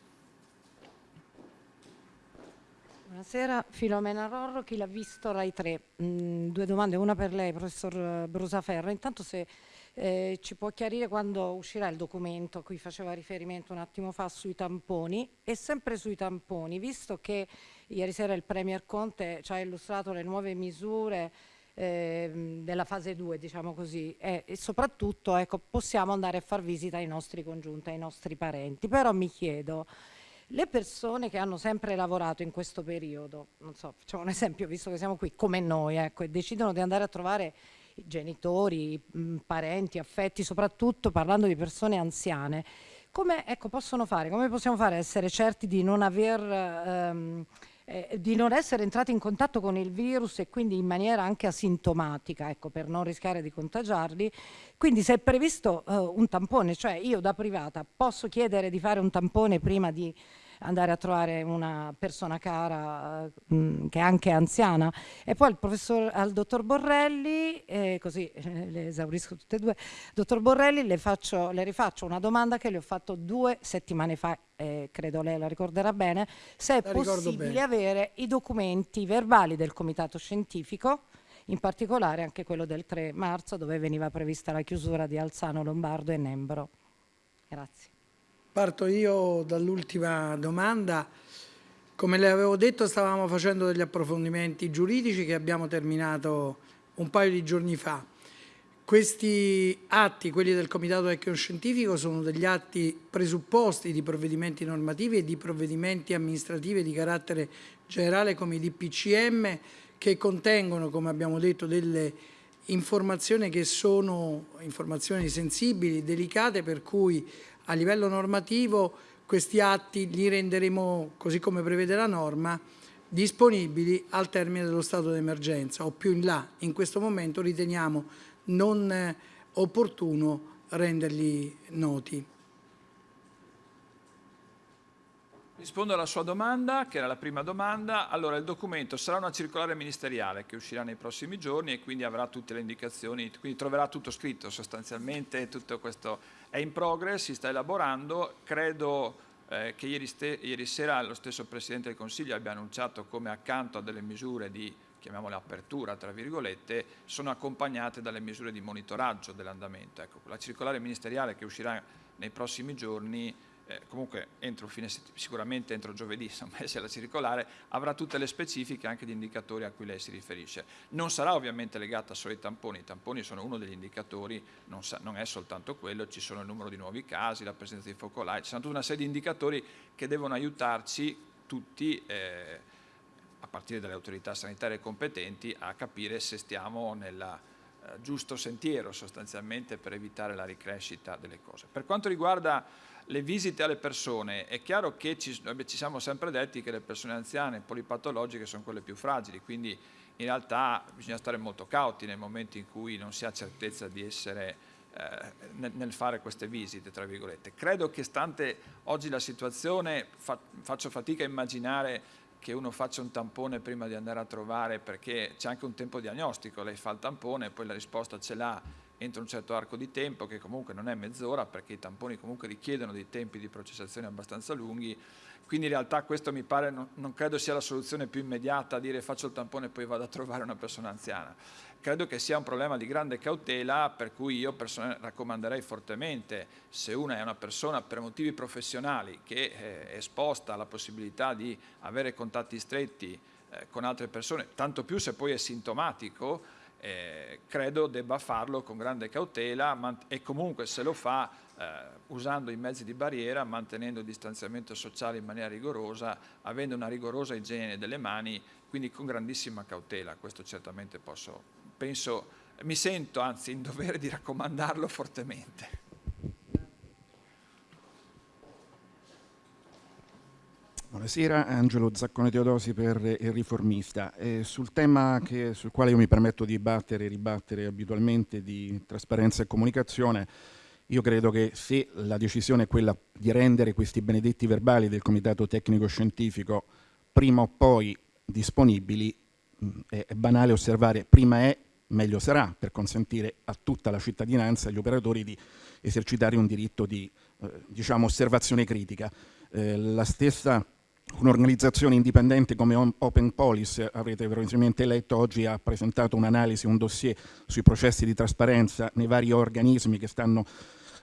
Buonasera, Filomena Rorro, chi l'ha visto Rai 3. Mm, due domande, una per lei, professor Brusaferro. Intanto se eh, ci può chiarire quando uscirà il documento a cui faceva riferimento un attimo fa sui tamponi e sempre sui tamponi, visto che ieri sera il Premier Conte ci ha illustrato le nuove misure eh, della fase 2, diciamo così, e, soprattutto ecco, possiamo andare a far visita ai nostri congiunti, ai nostri parenti. Però mi chiedo, le persone che hanno sempre lavorato in questo periodo, non so, facciamo un esempio, visto che siamo qui come noi, ecco, e decidono di andare a trovare genitori, i parenti, affetti, soprattutto parlando di persone anziane, come ecco, possono fare? Come possiamo fare a essere certi di non aver... Ehm, eh, di non essere entrati in contatto con il virus e quindi in maniera anche asintomatica, ecco, per non rischiare di contagiarli. Quindi se è previsto eh, un tampone, cioè io da privata posso chiedere di fare un tampone prima di andare a trovare una persona cara mh, mm, che è anche anziana e poi al professor al dottor Borrelli eh, così eh, le esaurisco tutte e due dottor Borrelli le, faccio, le rifaccio una domanda che le ho fatto due settimane fa eh, credo lei la ricorderà bene se è la possibile avere i documenti verbali del comitato scientifico in particolare anche quello del 3 marzo dove veniva prevista la chiusura di Alzano, Lombardo e Nembro. Grazie. Parto io dall'ultima domanda. Come le avevo detto stavamo facendo degli approfondimenti giuridici che abbiamo terminato un paio di giorni fa. Questi atti, quelli del Comitato Tecnico-Scientifico, sono degli atti presupposti di provvedimenti normativi e di provvedimenti amministrativi di carattere generale come i DPCM che contengono, come abbiamo detto, delle informazioni che sono informazioni sensibili, delicate, per cui a livello normativo questi atti li renderemo, così come prevede la norma, disponibili al termine dello stato d'emergenza o più in là. In questo momento riteniamo non eh, opportuno renderli noti. Rispondo alla sua domanda, che era la prima domanda. Allora, il documento sarà una circolare ministeriale che uscirà nei prossimi giorni e quindi avrà tutte le indicazioni, quindi troverà tutto scritto sostanzialmente, tutto questo è in progress, si sta elaborando. Credo eh, che ieri, ieri, sera lo stesso Presidente del Consiglio abbia annunciato come accanto a delle misure di, chiamiamole apertura, tra virgolette, sono accompagnate dalle misure di monitoraggio dell'andamento. Ecco, la circolare ministeriale che uscirà nei prossimi giorni eh, comunque entro fine sicuramente entro giovedì, insomma, se la circolare, avrà tutte le specifiche anche di indicatori a cui lei si riferisce. Non sarà ovviamente legata solo ai tamponi, i tamponi sono uno degli indicatori, non, sa, non è soltanto quello, ci sono il numero di nuovi casi, la presenza di focolai, ci sono tutta una serie di indicatori che devono aiutarci tutti, eh, a partire dalle autorità sanitarie competenti, a capire se stiamo nel eh, giusto sentiero sostanzialmente per evitare la ricrescita delle cose. Per quanto riguarda le visite alle persone, è chiaro che ci, ci, siamo sempre detti che le persone anziane polipatologiche sono quelle più fragili, quindi in realtà bisogna stare molto cauti nel momento in cui non si ha certezza di essere eh, nel, fare queste visite, tra virgolette. Credo che stante oggi la situazione, fa, faccio fatica a immaginare che uno faccia un tampone prima di andare a trovare perché c'è anche un tempo diagnostico, lei fa il tampone e poi la risposta ce l'ha entro un certo arco di tempo che comunque non è mezz'ora perché i tamponi comunque richiedono dei tempi di processazione abbastanza lunghi quindi in realtà questo mi pare, non, non credo sia la soluzione più immediata, dire faccio il tampone e poi vado a trovare una persona anziana. Credo che sia un problema di grande cautela per cui io raccomanderei fortemente se una è una persona per motivi professionali che eh, è esposta alla possibilità di avere contatti stretti eh, con altre persone, tanto più se poi è sintomatico, eh, credo debba farlo con grande cautela e comunque se lo fa eh, usando i mezzi di barriera, mantenendo il distanziamento sociale in maniera rigorosa, avendo una rigorosa igiene delle mani, quindi con grandissima cautela, questo certamente posso, penso, mi sento anzi in dovere di raccomandarlo fortemente. Buonasera, Angelo Zaccone Teodosi per Il Riformista. Eh, sul tema che, sul quale io mi permetto di battere e ribattere abitualmente di trasparenza e comunicazione, io credo che se la decisione è quella di rendere questi benedetti verbali del Comitato Tecnico Scientifico prima o poi disponibili, è, è banale osservare prima è meglio sarà per consentire a tutta la cittadinanza e agli operatori di esercitare un diritto di eh, diciamo, osservazione critica. Eh, la stessa un'organizzazione indipendente come Open Police, avrete probabilmente letto, oggi ha presentato un'analisi, un dossier sui processi di trasparenza nei vari organismi che stanno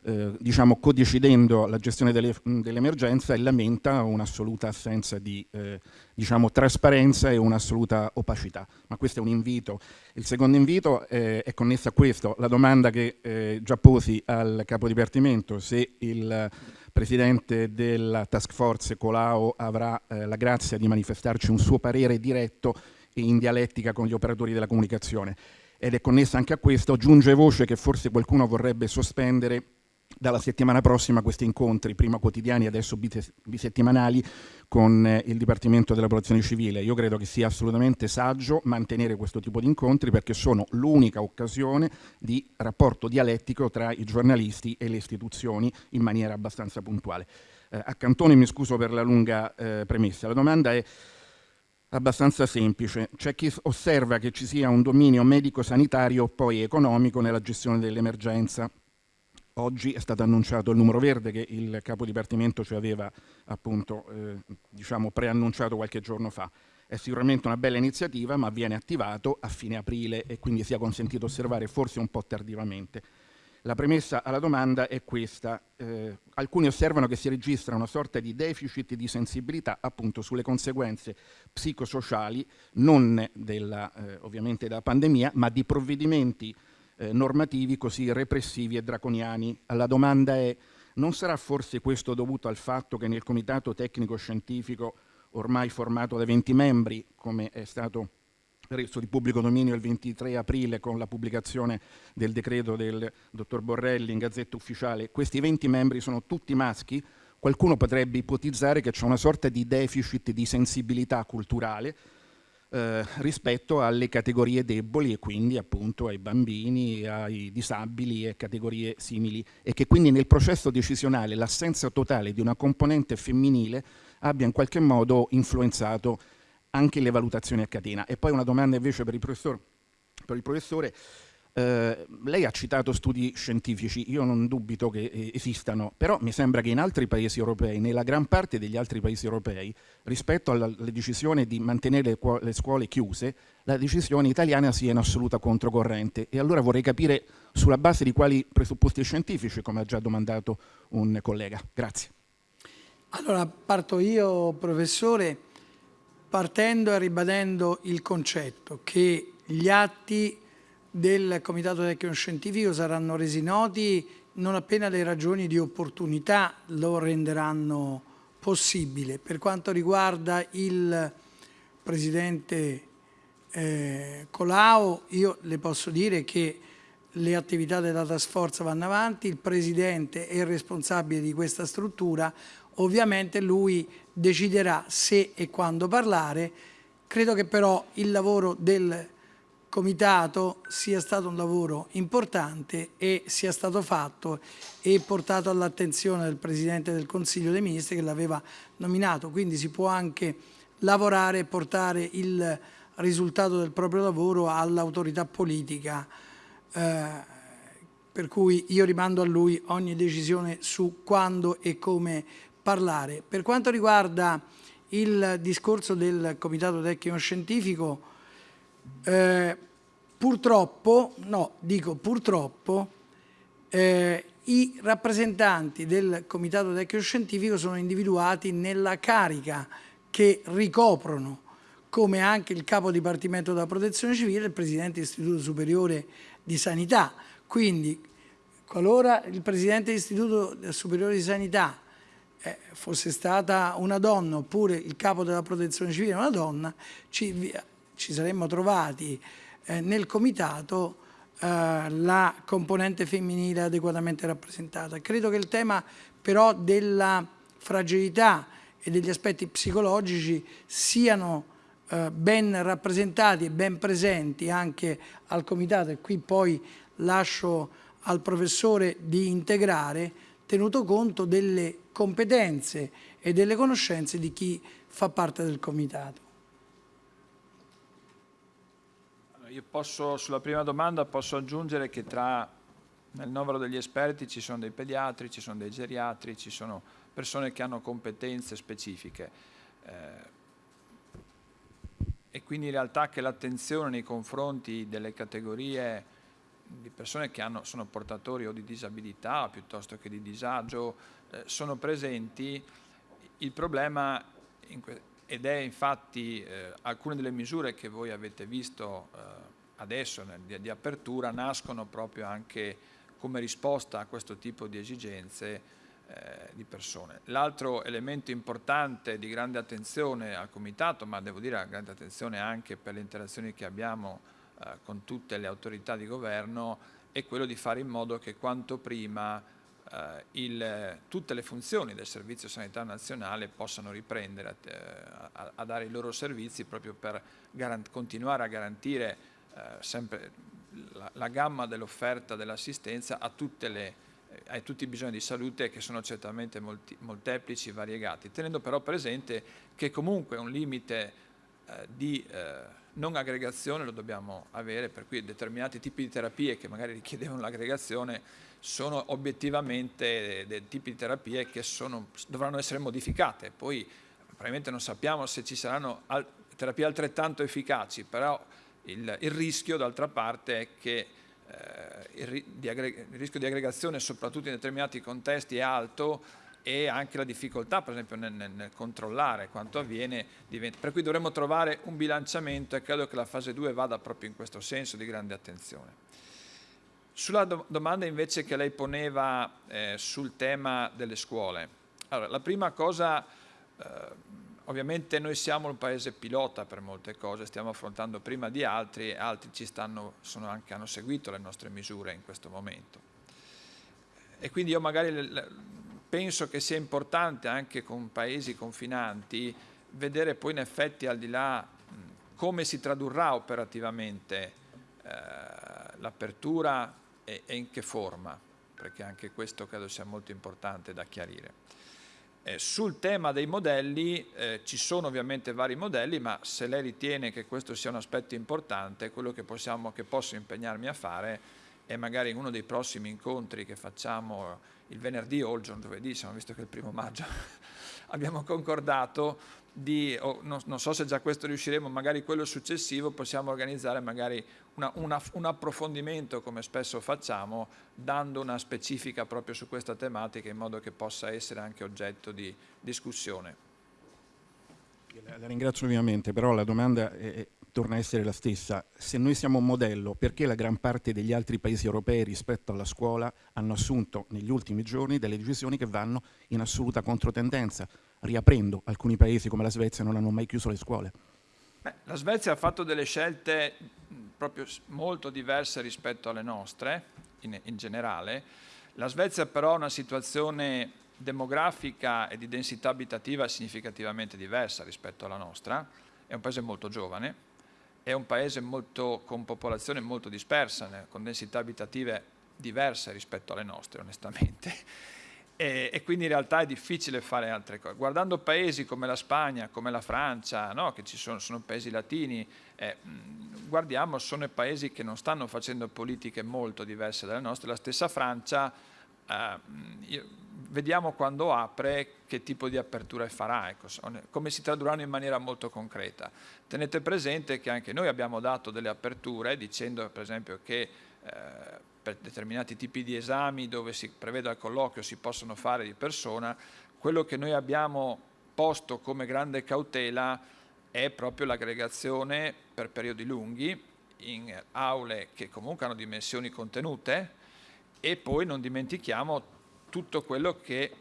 eh, diciamo, codecidendo la gestione dell'emergenza dell e lamenta un'assoluta assenza di eh, diciamo, trasparenza e un'assoluta opacità. Ma questo è un invito. Il secondo invito eh, è connesso a questo, la domanda che eh, già posi al capo dipartimento, se il Presidente della Task Force Colau avrà eh, la grazia di manifestarci un suo parere diretto e in dialettica con gli operatori della comunicazione. Ed è connessa anche a questo, giunge voce che forse qualcuno vorrebbe sospendere dalla settimana prossima questi incontri, prima quotidiani, adesso bisettimanali, con eh, il Dipartimento della Protezione Civile. Io credo che sia assolutamente saggio mantenere questo tipo di incontri perché sono l'unica occasione di rapporto dialettico tra i giornalisti e le istituzioni in maniera abbastanza puntuale. Eh, a Cantone mi scuso per la lunga eh, premessa. La domanda è abbastanza semplice. C'è chi osserva che ci sia un dominio medico-sanitario poi economico nella gestione dell'emergenza Oggi è stato annunciato il numero verde che il capo dipartimento ci aveva appunto eh, diciamo preannunciato qualche giorno fa. È sicuramente una bella iniziativa ma viene attivato a fine aprile e quindi sia consentito osservare forse un po' tardivamente. La premessa alla domanda è questa. Eh, alcuni osservano che si registra una sorta di deficit di sensibilità appunto sulle conseguenze psicosociali, non della, eh, ovviamente della pandemia, ma di provvedimenti eh, normativi così repressivi e draconiani. La domanda è, non sarà forse questo dovuto al fatto che nel comitato tecnico scientifico ormai formato da 20 membri, come è stato reso di pubblico dominio il 23 aprile con la pubblicazione del decreto del dottor Borrelli in Gazzetta Ufficiale, questi 20 membri sono tutti maschi, qualcuno potrebbe ipotizzare che c'è una sorta di deficit di sensibilità culturale eh, rispetto alle categorie deboli e quindi appunto ai bambini, ai disabili e categorie simili e che quindi nel processo decisionale l'assenza totale di una componente femminile abbia in qualche modo influenzato anche le valutazioni a catena. E poi una domanda invece per il professor, per il professore eh, lei ha citato studi scientifici, io non dubito che eh, esistano, però mi sembra che in altri paesi europei, nella gran parte degli altri paesi europei, rispetto alla, alla decisione di mantenere le, le, scuole chiuse, la decisione italiana sia in assoluta controcorrente. E allora vorrei capire sulla base di quali presupposti scientifici, come ha già domandato un collega. Grazie. Allora, parto io, professore, partendo e ribadendo il concetto che gli atti del Comitato Tecnico Scientifico saranno resi noti non appena le ragioni di opportunità lo renderanno possibile. Per quanto riguarda il Presidente eh, Colau, io le posso dire che le attività della task force vanno avanti, il Presidente è il responsabile di questa struttura, ovviamente lui deciderà se e quando parlare, Credo che però il lavoro del comitato sia stato un lavoro importante e sia stato fatto e portato all'attenzione del Presidente del Consiglio dei Ministri che l'aveva nominato, quindi si può anche lavorare e portare il risultato del proprio lavoro all'autorità politica, eh, per cui io rimando a lui ogni decisione su quando e come parlare. Per quanto riguarda il discorso del Comitato Tecnico Scientifico, eh, purtroppo, no, dico purtroppo, eh, i rappresentanti del Comitato Tecnico Scientifico sono individuati nella carica che ricoprono come anche il capo dipartimento della protezione civile e il presidente dell'Istituto Superiore di Sanità. Quindi, qualora il presidente dell'Istituto Superiore di Sanità eh, fosse stata una donna oppure il capo della protezione civile una donna, ci, ci saremmo trovati eh, nel comitato eh, la componente femminile adeguatamente rappresentata. Credo che il tema però della fragilità e degli aspetti psicologici siano eh, ben rappresentati e ben presenti anche al comitato e qui poi lascio al professore di integrare tenuto conto delle competenze e delle conoscenze di chi fa parte del comitato. Io posso, sulla prima domanda posso aggiungere che tra, nel novero degli esperti ci sono dei pediatri, ci sono dei geriatri, ci sono persone che hanno competenze specifiche. Eh, e quindi in realtà che l'attenzione nei confronti delle categorie di persone che hanno, sono portatori o di disabilità piuttosto che di disagio eh, sono presenti, il problema in ed è infatti eh, alcune delle misure che voi avete visto eh, adesso nel, di, di, apertura nascono proprio anche come risposta a questo tipo di esigenze eh, di persone. L'altro elemento importante di grande attenzione al Comitato, ma devo dire grande attenzione anche per le interazioni che abbiamo eh, con tutte le autorità di governo, è quello di fare in modo che quanto prima eh, il, tutte le funzioni del Servizio Sanitario Nazionale possano riprendere a, eh, a, a dare i loro servizi proprio per continuare a garantire eh, sempre la, la gamma dell'offerta dell'assistenza a, eh, a tutti i bisogni di salute che sono certamente molti, molteplici e variegati, tenendo però presente che comunque un limite eh, di eh, non aggregazione lo dobbiamo avere, per cui determinati tipi di terapie che magari richiedevano l'aggregazione sono obiettivamente dei tipi di terapie che sono, dovranno essere modificate. Poi probabilmente non sappiamo se ci saranno terapie altrettanto efficaci, però il, il rischio d'altra parte è che eh, il, il rischio di aggregazione soprattutto in determinati contesti è alto e anche la difficoltà per esempio nel, nel, controllare quanto avviene, diventa, per cui dovremmo trovare un bilanciamento e credo che la fase 2 vada proprio in questo senso di grande attenzione. Sulla do domanda invece che lei poneva eh, sul tema delle scuole, allora, la prima cosa, eh, ovviamente noi siamo un paese pilota per molte cose, stiamo affrontando prima di altri e altri ci stanno, anche, hanno seguito le nostre misure in questo momento. E quindi io magari penso che sia importante anche con paesi confinanti vedere poi in effetti al di là come si tradurrà operativamente eh, l'apertura e, e, in che forma, perché anche questo credo sia molto importante da chiarire. Eh, sul tema dei modelli eh, ci sono ovviamente vari modelli, ma se lei ritiene che questo sia un aspetto importante, quello che, possiamo, che posso impegnarmi a fare è magari in uno dei prossimi incontri che facciamo il venerdì o il giorno giovedì, siamo visto che è il primo maggio, abbiamo concordato di, oh, non, non, so se già questo riusciremo, magari quello successivo possiamo organizzare magari una, una, un approfondimento come spesso facciamo, dando una specifica proprio su questa tematica in modo che possa essere anche oggetto di discussione. La ringrazio ovviamente, però la domanda è, torna a essere la stessa. Se noi siamo un modello, perché la gran parte degli altri paesi europei rispetto alla scuola hanno assunto negli ultimi giorni delle decisioni che vanno in assoluta controtendenza, riaprendo alcuni paesi come la Svezia non hanno mai chiuso le scuole? Beh, la Svezia ha fatto delle scelte proprio molto diverse rispetto alle nostre, in, in generale. La Svezia però ha una situazione demografica e di densità abitativa significativamente diversa rispetto alla nostra è un paese molto giovane, è un paese molto, con popolazione molto dispersa, con densità abitative diverse rispetto alle nostre onestamente e, e, quindi in realtà è difficile fare altre cose. Guardando paesi come la Spagna, come la Francia, no? che ci sono, sono paesi latini, eh, guardiamo, sono paesi che non stanno facendo politiche molto diverse dalle nostre. La stessa Francia, eh, io, vediamo quando apre che tipo di aperture farà, ecco, come si tradurranno in maniera molto concreta. Tenete presente che anche noi abbiamo dato delle aperture dicendo per esempio che eh, per determinati tipi di esami dove si prevede il colloquio si possono fare di persona, quello che noi abbiamo posto come grande cautela è proprio l'aggregazione per periodi lunghi in aule che comunque hanno dimensioni contenute e poi non dimentichiamo tutto quello che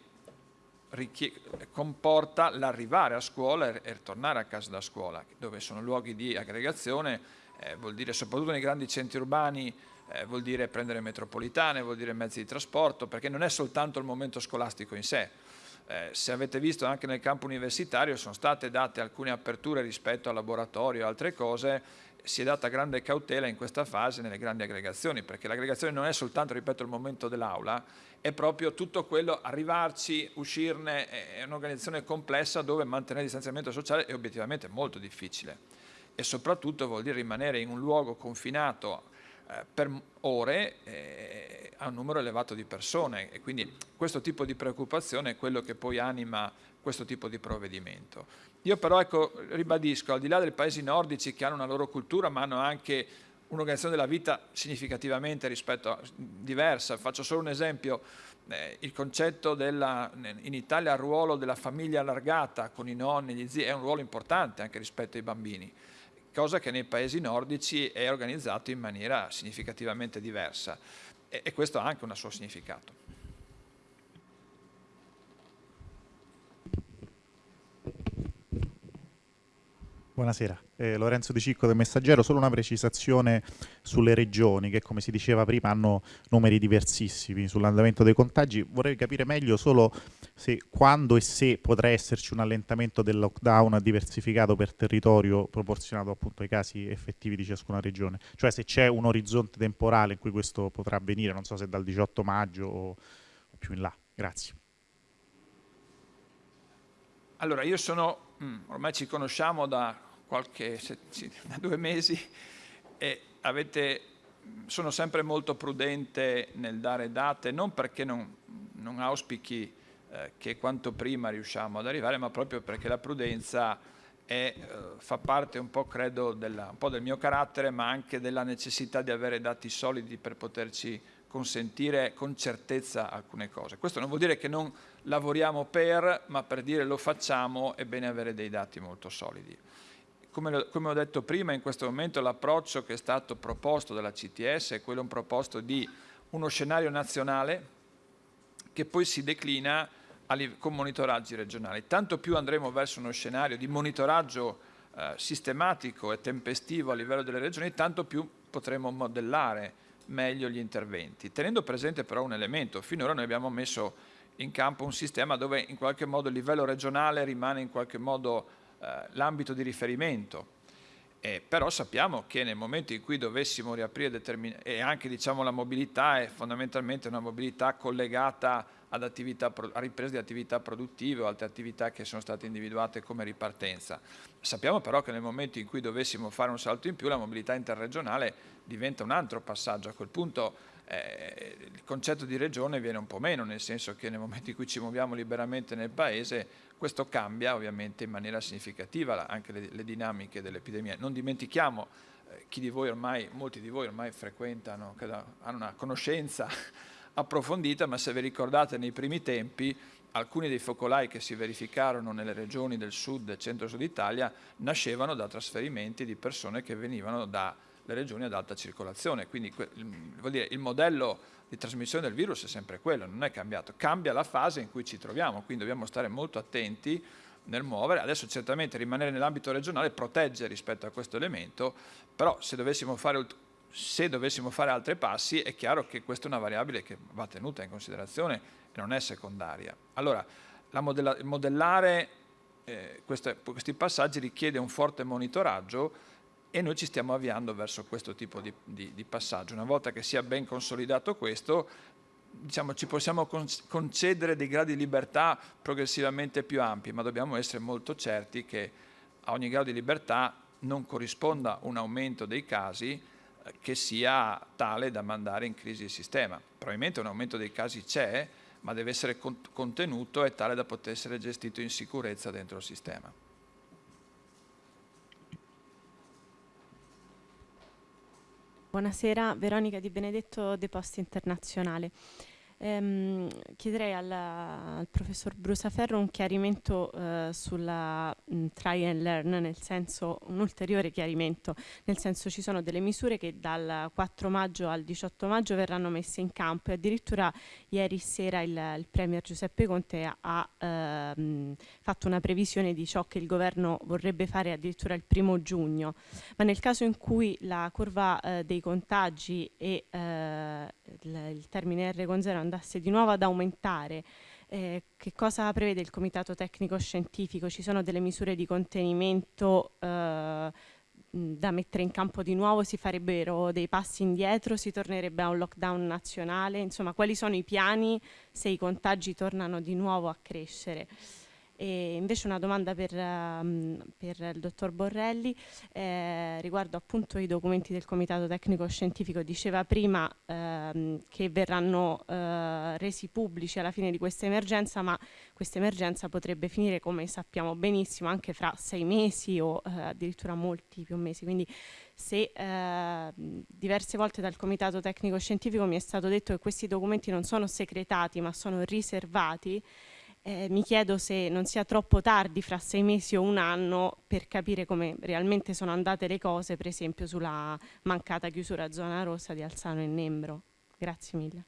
comporta l'arrivare a scuola e ritornare a casa da scuola, dove sono luoghi di aggregazione, eh, vuol dire soprattutto nei grandi centri urbani eh, vuol dire prendere metropolitane, vuol dire mezzi di trasporto, perché non è soltanto il momento scolastico in sé. Eh, se avete visto anche nel campo universitario sono state date alcune aperture rispetto al laboratorio e altre cose, si è data grande cautela in questa fase nelle grandi aggregazioni, perché l'aggregazione non è soltanto, ripeto, il momento dell'aula, è proprio tutto quello, arrivarci, uscirne, è un'organizzazione complessa dove mantenere il distanziamento sociale è obiettivamente molto difficile e soprattutto vuol dire rimanere in un luogo confinato eh, per ore eh, a un numero elevato di persone e quindi questo tipo di preoccupazione è quello che poi anima questo tipo di provvedimento. Io però ecco, ribadisco, al di là dei paesi nordici che hanno una loro cultura ma hanno anche un'organizzazione della vita significativamente rispetto a, diversa, faccio solo un esempio, eh, il concetto della, in Italia il ruolo della famiglia allargata con i nonni, gli zii è un ruolo importante anche rispetto ai bambini cosa che nei paesi nordici è organizzato in maniera significativamente diversa e, e questo ha anche un suo significato. Buonasera, eh, Lorenzo Di Cicco del Messaggero, solo una precisazione sulle regioni che come si diceva prima hanno numeri diversissimi sull'andamento dei contagi, vorrei capire meglio solo se, quando e se potrà esserci un allentamento del lockdown diversificato per territorio proporzionato appunto ai casi effettivi di ciascuna regione, cioè se c'è un orizzonte temporale in cui questo potrà avvenire, non so se dal 18 maggio o più in là. Grazie. Allora, io sono mm, ormai ci conosciamo da qualche, da due mesi e avete, sono sempre molto prudente nel dare date, non perché non, non auspichi eh, che quanto prima riusciamo ad arrivare, ma proprio perché la prudenza è, eh, fa parte un po', credo, della, un po' del mio carattere, ma anche della necessità di avere dati solidi per poterci consentire con certezza alcune cose. Questo non vuol dire che non lavoriamo per, ma per dire lo facciamo è bene avere dei dati molto solidi. Come, come ho detto prima, in questo momento l'approccio che è stato proposto dalla CTS è quello un proposto di uno scenario nazionale che poi si declina con monitoraggi regionali. Tanto più andremo verso uno scenario di monitoraggio eh, sistematico e tempestivo a livello delle regioni, tanto più potremo modellare meglio gli interventi. Tenendo presente però un elemento, finora noi abbiamo messo in campo un sistema dove in qualche modo il livello regionale rimane in qualche modo eh, l'ambito di riferimento. Eh, però sappiamo che nel momento in cui dovessimo riaprire e anche diciamo, la mobilità è fondamentalmente una mobilità collegata ad attività, a riprese di attività produttive o altre attività che sono state individuate come ripartenza. Sappiamo però che nel momento in cui dovessimo fare un salto in più la mobilità interregionale diventa un altro passaggio. A quel punto eh, il concetto di regione viene un po' meno, nel senso che nel momento in cui ci muoviamo liberamente nel paese, questo cambia ovviamente in maniera significativa anche le, le dinamiche dell'epidemia. Non dimentichiamo, eh, chi di voi ormai, molti di voi ormai frequentano, hanno una conoscenza approfondita, ma se vi ricordate nei primi tempi alcuni dei focolai che si verificarono nelle regioni del sud e centro-sud Italia nascevano da trasferimenti di persone che venivano da le regioni ad alta circolazione, quindi vuol dire, il modello di trasmissione del virus è sempre quello, non è cambiato, cambia la fase in cui ci troviamo, quindi dobbiamo stare molto attenti nel muovere, adesso certamente rimanere nell'ambito regionale protegge rispetto a questo elemento, però se dovessimo fare se dovessimo fare altri passi è chiaro che questa è una variabile che va tenuta in considerazione e non è secondaria. Allora, modella, modellare eh, queste, questi passaggi richiede un forte monitoraggio e noi ci stiamo avviando verso questo tipo di, di, di passaggio. Una volta che sia ben consolidato questo, diciamo, ci possiamo concedere dei gradi di libertà progressivamente più ampi, ma dobbiamo essere molto certi che a ogni grado di libertà non corrisponda un aumento dei casi eh, che sia tale da mandare in crisi il sistema. Probabilmente un aumento dei casi c'è, ma deve essere contenuto e tale da poter essere gestito in sicurezza dentro il sistema. Buonasera, Veronica Di Benedetto, De Post Internazionale. Ehm, chiederei al, al, professor Brusaferro un chiarimento eh, sulla mh, try and learn, nel senso un ulteriore chiarimento, nel senso ci sono delle misure che dal 4 maggio al 18 maggio verranno messe in campo. E addirittura ieri sera il, il Premier Giuseppe Conte ha ehm, fatto una previsione di ciò che il governo vorrebbe fare addirittura il primo giugno, ma nel caso in cui la curva eh, dei contagi e eh, il, il termine R con 0 andasse di nuovo ad aumentare, eh, che cosa prevede il Comitato Tecnico Scientifico? Ci sono delle misure di contenimento eh, da mettere in campo di nuovo? Si farebbero dei passi indietro? Si tornerebbe a un lockdown nazionale? Insomma, quali sono i piani se i contagi tornano di nuovo a crescere? E invece una domanda per, um, per il dottor Borrelli eh, riguardo appunto i documenti del Comitato Tecnico Scientifico. Diceva prima ehm, che verranno eh, resi pubblici alla fine di questa emergenza, ma questa emergenza potrebbe finire, come sappiamo benissimo, anche fra sei mesi o eh, addirittura molti più mesi. Quindi se eh, diverse volte dal Comitato Tecnico Scientifico mi è stato detto che questi documenti non sono segretati ma sono riservati, eh, mi chiedo se non sia troppo tardi, fra sei mesi o un anno, per capire come realmente sono andate le cose, per esempio sulla mancata chiusura zona rossa di Alzano e Nembro. Grazie mille.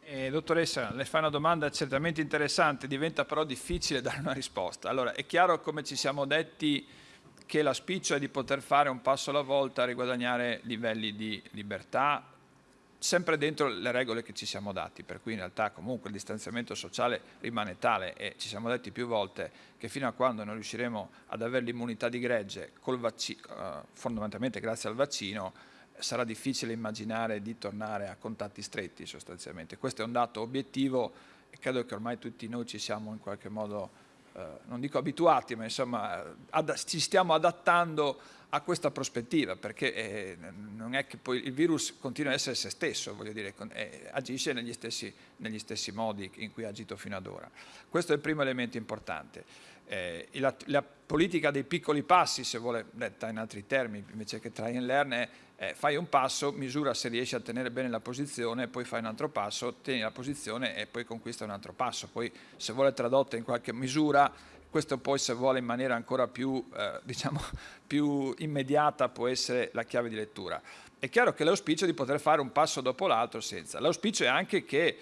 Eh, dottoressa, le fa una domanda certamente interessante, diventa però difficile dare una risposta. Allora, è chiaro come ci siamo detti che la spiccio è di poter fare un passo alla volta a riguadagnare livelli di libertà, sempre dentro le regole che ci siamo dati, per cui in realtà comunque il distanziamento sociale rimane tale e ci siamo detti più volte che fino a quando non riusciremo ad avere l'immunità di gregge, vaccino, eh, fondamentalmente grazie al vaccino, sarà difficile immaginare di tornare a contatti stretti sostanzialmente. Questo è un dato obiettivo e credo che ormai tutti noi ci siamo in qualche modo, eh, non dico abituati, ma insomma ci stiamo adattando a questa prospettiva, perché eh, non è che poi il virus continua a essere se stesso, voglio dire, eh, agisce negli stessi, negli stessi, modi in cui ha agito fino ad ora. Questo è il primo elemento importante. Eh, la, la, politica dei piccoli passi, se vuole detta in altri termini, invece che try and learn, è fai un passo, misura se riesci a tenere bene la posizione, poi fai un altro passo, tieni la posizione e poi conquista un altro passo. Poi se vuole tradotta in qualche misura questo poi se vuole in maniera ancora più, eh, diciamo, più immediata può essere la chiave di lettura. È chiaro che l'auspicio è di poter fare un passo dopo l'altro senza. L'auspicio è anche che,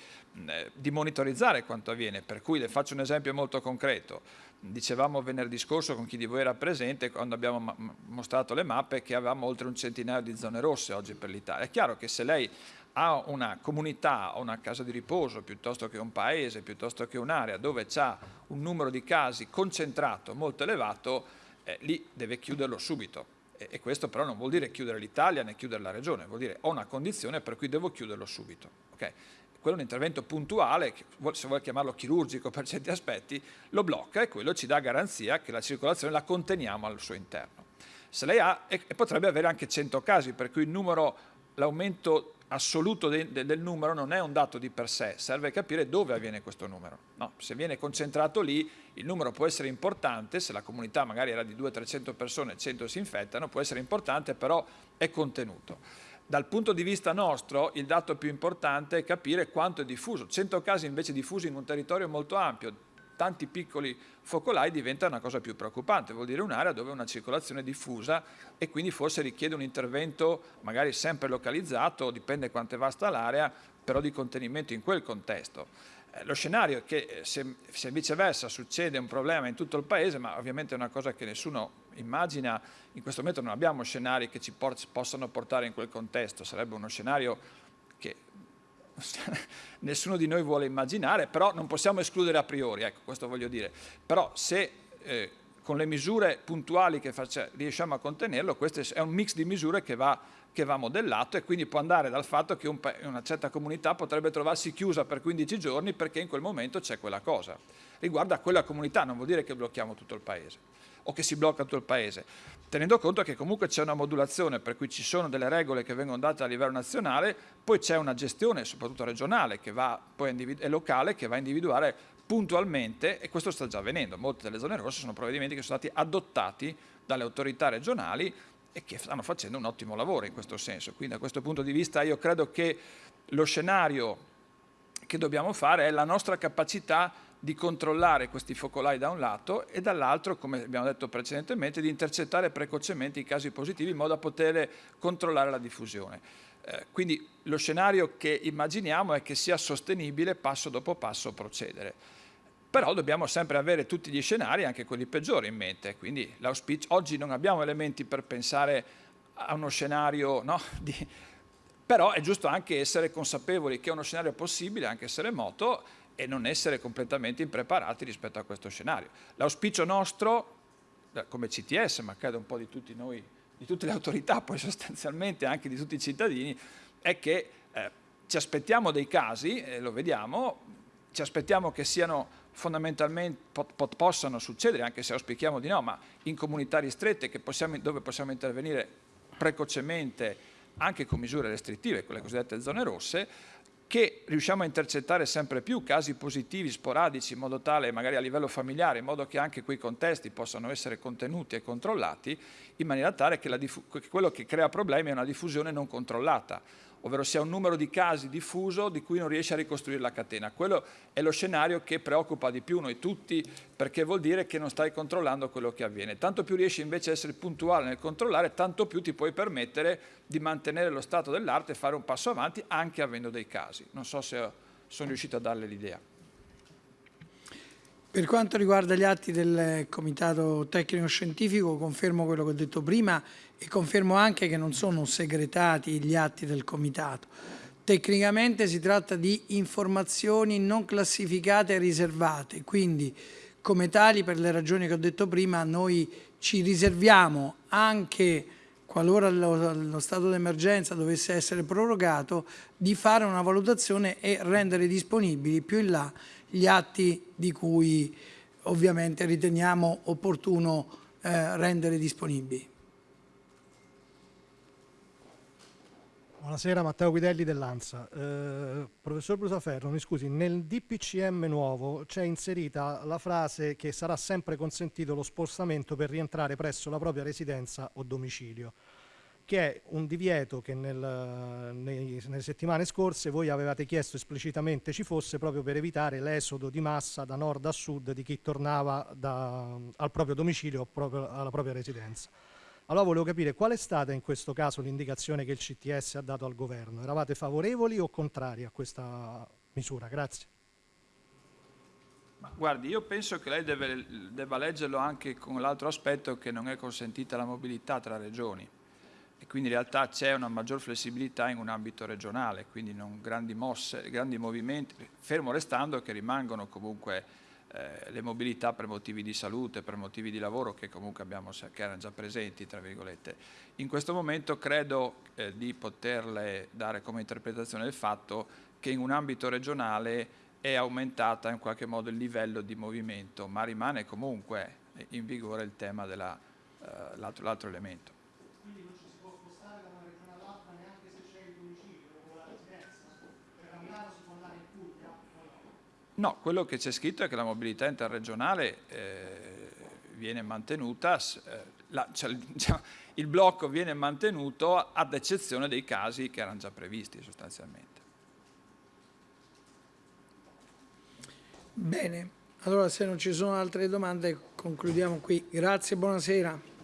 eh, di monitorizzare quanto avviene, per cui le faccio un esempio molto concreto. Dicevamo venerdì scorso con chi di voi era presente quando abbiamo mostrato le mappe che avevamo oltre un centinaio di zone rosse oggi per l'Italia. È chiaro che se lei ha una comunità, una casa di riposo, piuttosto che un paese, piuttosto che un'area dove c'è un numero di casi concentrato molto elevato, eh, lì deve chiuderlo subito. E, e, questo però non vuol dire chiudere l'Italia né chiudere la regione, vuol dire ho una condizione per cui devo chiuderlo subito. Okay? Quello è un intervento puntuale, se vuole chiamarlo chirurgico per certi aspetti, lo blocca e quello ci dà garanzia che la circolazione la conteniamo al suo interno. Se lei ha, e, potrebbe avere anche 100 casi, per cui l'aumento assoluto de, de, del numero non è un dato di per sé, serve capire dove avviene questo numero. No, se viene concentrato lì, il numero può essere importante, se la comunità magari era di 200-300 persone, 100 si infettano, può essere importante, però è contenuto. Dal punto di vista nostro, il dato più importante è capire quanto è diffuso. 100 casi invece diffusi in un territorio molto ampio, tanti piccoli focolai diventa una cosa più preoccupante, vuol dire un'area dove una circolazione diffusa e quindi forse richiede un intervento magari sempre localizzato, dipende quanto è vasta l'area, però di contenimento in quel contesto. Eh, lo scenario è che eh, se, se, viceversa succede un problema in tutto il paese, ma ovviamente è una cosa che nessuno immagina, in questo momento non abbiamo scenari che ci por possano portare in quel contesto, sarebbe uno scenario nessuno di noi vuole immaginare, però non possiamo escludere a priori, ecco, questo voglio dire. Però se eh, con le misure puntuali che faccia, riusciamo a contenerlo, questo è un mix di misure che va, che va modellato e quindi può andare dal fatto che un, una certa comunità potrebbe trovarsi chiusa per 15 giorni perché in quel momento c'è quella cosa. Riguarda quella comunità, non vuol dire che blocchiamo tutto il paese o che si blocca tutto il paese, tenendo conto che comunque c'è una modulazione per cui ci sono delle regole che vengono date a livello nazionale, poi c'è una gestione soprattutto regionale va, e locale che va a individuare puntualmente, e questo sta già avvenendo, molte delle zone rosse sono provvedimenti che sono stati adottati dalle autorità regionali e che stanno facendo un ottimo lavoro in questo senso. Quindi da questo punto di vista io credo che lo scenario che dobbiamo fare è la nostra capacità di controllare questi focolai da un lato e dall'altro, come abbiamo detto precedentemente, di intercettare precocemente i casi positivi in modo da poter controllare la diffusione. Eh, quindi lo scenario che immaginiamo è che sia sostenibile passo dopo passo procedere. Però dobbiamo sempre avere tutti gli scenari, anche quelli peggiori, in mente. Quindi l'auspicio, oggi non abbiamo elementi per pensare a uno scenario no, di, però è giusto anche essere consapevoli che è uno scenario possibile, anche se remoto, e non essere completamente impreparati rispetto a questo scenario. L'auspicio nostro, eh, come CTS, ma credo un po' di tutti noi, di tutte le autorità, poi sostanzialmente anche di tutti i cittadini, è che eh, ci aspettiamo dei casi, e lo vediamo, ci aspettiamo che siano fondamentalmente, po possano succedere, anche se auspichiamo di no, ma in comunità ristrette possiamo, dove possiamo intervenire precocemente anche con misure restrittive, quelle cosiddette zone rosse, che riusciamo a intercettare sempre più casi positivi, sporadici, in modo tale, magari a livello familiare, in modo che anche quei contesti possano essere contenuti e controllati, in maniera tale che, che quello che crea problemi è una diffusione non controllata ovvero sia un numero di casi diffuso di cui non riesce a ricostruire la catena. Quello è lo scenario che preoccupa di più noi tutti perché vuol dire che non stai controllando quello che avviene. Tanto più riesci invece a essere puntuale nel controllare, tanto più ti puoi permettere di mantenere lo stato dell'arte e fare un passo avanti anche avendo dei casi. Non so se sono riuscito a darle l'idea. Per quanto riguarda gli atti del Comitato Tecnico Scientifico, confermo quello che ho detto prima e confermo anche che non sono segretati gli atti del Comitato. Tecnicamente si tratta di informazioni non classificate e riservate, quindi come tali, per le ragioni che ho detto prima, noi ci riserviamo anche qualora lo, lo stato d'emergenza dovesse essere prorogato, di fare una valutazione e rendere disponibili più in là gli atti di cui ovviamente riteniamo opportuno eh, rendere disponibili. Buonasera, Matteo Guidelli dell'ANSA. Eh, professor Brusaferro, mi scusi, nel DPCM nuovo c'è inserita la frase che sarà sempre consentito lo spostamento per rientrare presso la propria residenza o domicilio che è un divieto che nel, nei, nelle settimane scorse voi avevate chiesto esplicitamente ci fosse proprio per evitare l'esodo di massa da nord a sud di chi tornava da, al proprio domicilio o alla propria residenza. Allora volevo capire qual è stata in questo caso l'indicazione che il CTS ha dato al governo. Eravate favorevoli o contrari a questa misura? Grazie. Guardi, io penso che lei deve, debba leggerlo anche con l'altro aspetto che non è consentita la mobilità tra regioni e quindi in realtà c'è una maggior flessibilità in un ambito regionale, quindi non grandi mosse, grandi movimenti, fermo restando che rimangono comunque eh, le mobilità per motivi di salute, per motivi di lavoro che comunque abbiamo, che erano già presenti, tra virgolette. In questo momento credo eh, di poterle dare come interpretazione il fatto che in un ambito regionale è aumentata in qualche modo il livello di movimento, ma rimane comunque in vigore il tema dell'altro eh, elemento. No, quello che c'è scritto è che la mobilità interregionale eh, viene mantenuta, eh, la, cioè, diciamo, il blocco viene mantenuto ad eccezione dei casi che erano già previsti sostanzialmente. Bene, allora se non ci sono altre domande concludiamo qui. Grazie, buonasera.